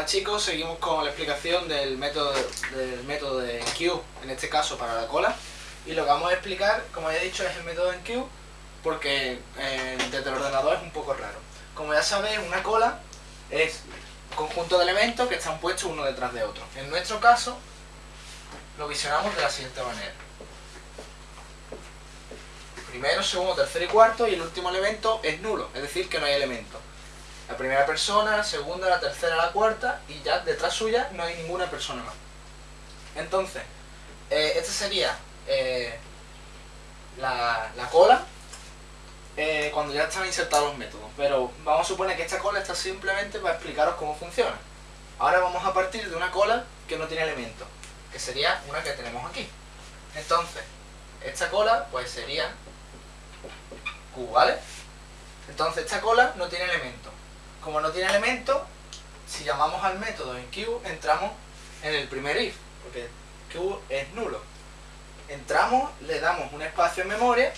Hola chicos, seguimos con la explicación del método, del método de Q, en este caso para la cola. Y lo que vamos a explicar, como ya he dicho, es el método en Q, porque eh, desde el ordenador es un poco raro. Como ya sabéis, una cola es un conjunto de elementos que están puestos uno detrás de otro. En nuestro caso, lo visionamos de la siguiente manera. Primero, segundo, tercero y cuarto, y el último elemento es nulo, es decir, que no hay elemento la primera persona, la segunda, la tercera, la cuarta y ya detrás suya no hay ninguna persona más. Entonces, eh, esta sería eh, la, cola eh, cuando ya están insertados los métodos. Pero vamos a suponer que esta cola está simplemente para explicaros cómo funciona. Ahora vamos a partir de una cola que no tiene elementos, que sería una que tenemos aquí. Entonces, esta cola pues sería Q, ¿vale? Entonces esta cola no tiene elementos. Como no tiene elemento, si llamamos al método en Q, entramos en el primer if, porque Q es nulo. Entramos, le damos un espacio en memoria,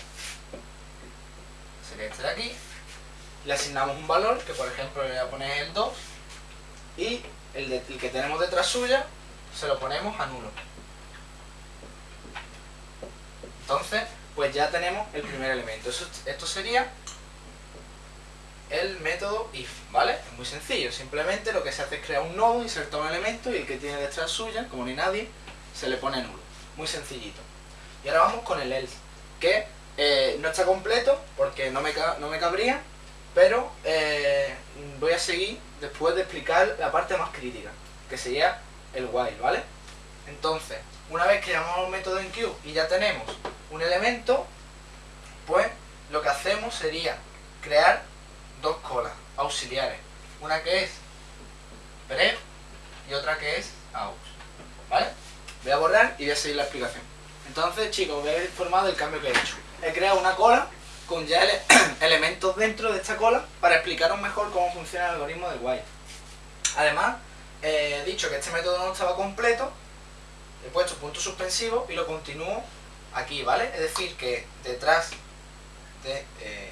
sería este de aquí, le asignamos un valor, que por ejemplo le voy a poner el 2, y el, el que tenemos detrás suya, se lo ponemos a nulo. Entonces, pues ya tenemos el primer elemento. esto sería el método if, ¿vale? Es muy sencillo, simplemente lo que se hace es crear un nodo, insertar un elemento y el que tiene detrás suya, como ni nadie, se le pone nulo. Muy sencillito. Y ahora vamos con el else, que eh, no está completo porque no me, no me cabría, pero eh, voy a seguir después de explicar la parte más crítica, que sería el while, ¿vale? Entonces, una vez que llamamos un método en queue y ya tenemos un elemento, pues lo que hacemos sería crear colas auxiliares. Una que es pref y otra que es aux. ¿Vale? Voy a borrar y voy a seguir la explicación. Entonces, chicos, voy a informar del cambio que he hecho. He creado una cola con ya elementos dentro de esta cola para explicaros mejor cómo funciona el algoritmo de while. Además, he dicho que este método no estaba completo, he puesto punto suspensivo y lo continúo aquí, ¿vale? Es decir, que detrás de eh,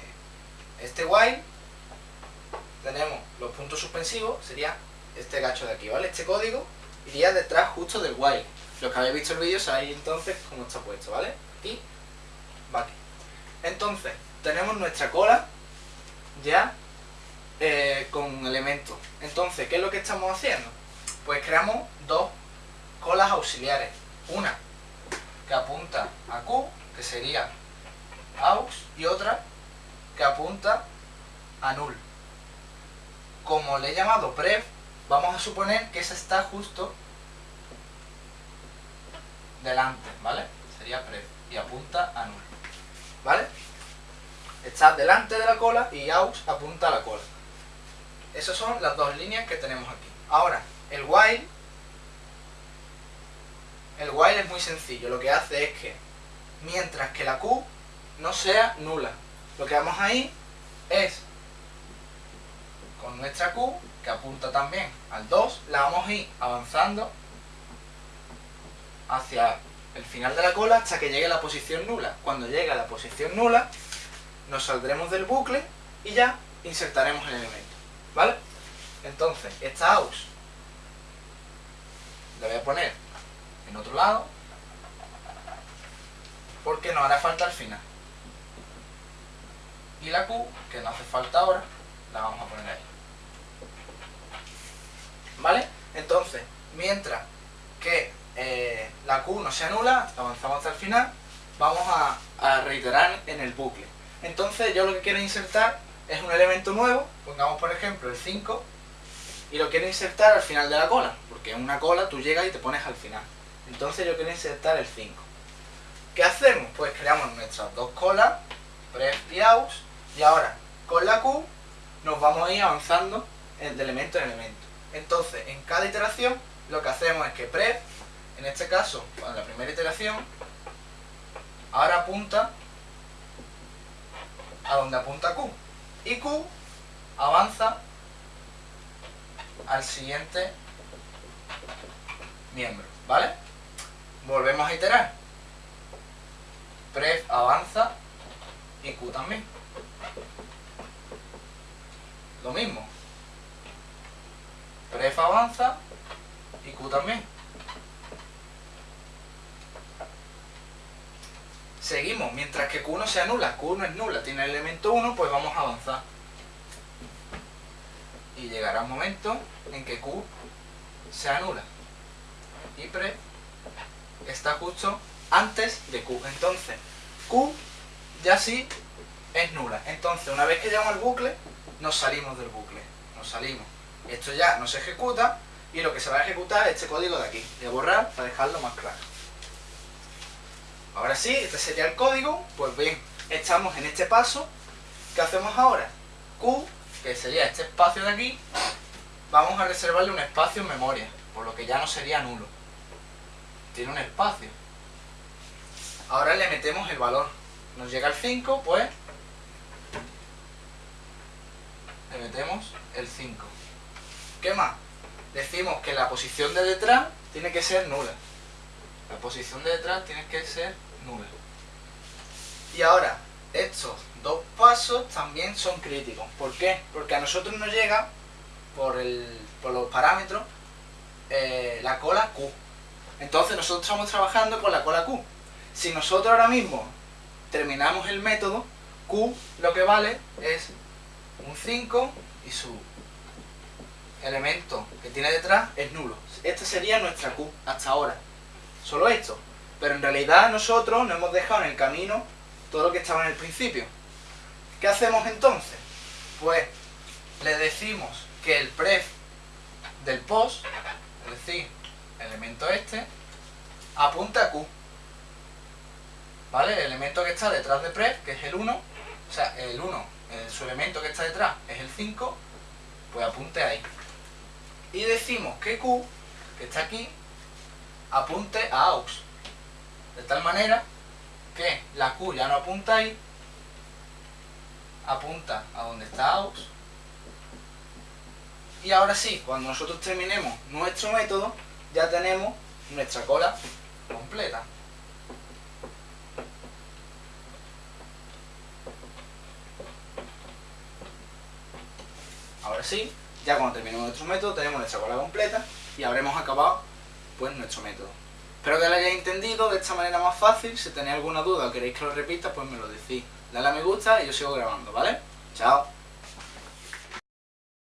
este while tenemos los puntos suspensivos, sería este gacho de aquí, ¿vale? Este código iría detrás justo del while. Los que habéis visto el vídeo sabéis entonces cómo está puesto, ¿vale? Y va. Entonces, tenemos nuestra cola ya eh, con elementos. Entonces, ¿qué es lo que estamos haciendo? Pues creamos dos colas auxiliares. Una que apunta a Q, que sería aux, y otra que apunta a null como le he llamado pref, vamos a suponer que esa está justo delante, ¿vale? Sería pref y apunta a null, ¿vale? Está delante de la cola y aux apunta a la cola. Esas son las dos líneas que tenemos aquí. Ahora, el while, el while es muy sencillo. Lo que hace es que, mientras que la Q no sea nula, lo que vamos ahí es con nuestra Q, que apunta también al 2, la vamos a ir avanzando hacia el final de la cola hasta que llegue a la posición nula. Cuando llegue a la posición nula, nos saldremos del bucle y ya insertaremos el elemento. ¿Vale? Entonces, esta AUX la voy a poner en otro lado porque nos hará falta al final. Y la Q, que no hace falta ahora, la vamos a poner ahí. ¿Vale? Entonces, mientras que eh, la Q no se anula, avanzamos hasta el final, vamos a, reiterar en el bucle. Entonces yo lo que quiero insertar es un elemento nuevo, pongamos por ejemplo el 5, y lo quiero insertar al final de la cola, porque en una cola tú llegas y te pones al final. Entonces yo quiero insertar el 5. ¿Qué hacemos? Pues creamos nuestras dos colas, pref y aus, y ahora con la Q nos vamos a ir avanzando de elemento en elemento. Entonces, en cada iteración, lo que hacemos es que pref, en este caso, en la primera iteración, ahora apunta a donde apunta Q. Y Q avanza al siguiente miembro, ¿vale? Volvemos a iterar. Pref avanza y Q también. Lo mismo, pref avanza y q también. Seguimos, mientras que q no sea nula, q no es nula, tiene el elemento 1, pues vamos a avanzar. Y llegará un momento en que q sea nula. Y pref está justo antes de q. Entonces, q ya sí es nula. Entonces, una vez que llegamos al bucle, nos salimos del bucle. Nos salimos. Esto ya no se ejecuta y lo que se va a ejecutar es este código de aquí. Voy borrar para dejarlo más claro. Ahora sí, este sería el código. Pues bien, estamos en este paso. ¿Qué hacemos ahora? Q, que sería este espacio de aquí, vamos a reservarle un espacio en memoria, por lo que ya no sería nulo. Tiene un espacio. Ahora le metemos el valor. Nos llega el 5, pues le metemos el 5. ¿Qué más? Decimos que la posición de detrás tiene que ser nula. La posición de detrás tiene que ser nula. Y ahora, estos dos pasos también son críticos. ¿Por qué? Porque a nosotros nos llega, por, los parámetros, eh, la cola Q. Entonces nosotros estamos trabajando con la cola Q. Si nosotros ahora mismo terminamos el método, Q lo que vale es un 5 y su elemento que tiene detrás es nulo. Esta sería nuestra Q hasta ahora. Solo esto. Pero en realidad nosotros nos hemos dejado en el camino todo lo que estaba en el principio. ¿Qué hacemos entonces? Pues le decimos que el pref del post, es decir, el elemento este, apunta a Q. ¿Vale? El elemento que está detrás de pref, que es el 1, o sea, el 1 su elemento que está detrás es el 5, pues apunte ahí. Y decimos que Q, que está aquí, apunte a AUX. De tal manera que la Q ya no apunta ahí, apunta a donde está AUX. Y ahora sí, cuando nosotros terminemos nuestro método, ya tenemos nuestra cola completa. Ahora sí, ya cuando terminemos nuestro método tenemos nuestra cola completa y habremos acabado pues nuestro método. Espero que lo hayáis entendido de esta manera más fácil. Si tenéis alguna duda o queréis que lo repita, pues me lo decís. Dale a me gusta y yo sigo grabando, ¿vale? Chao.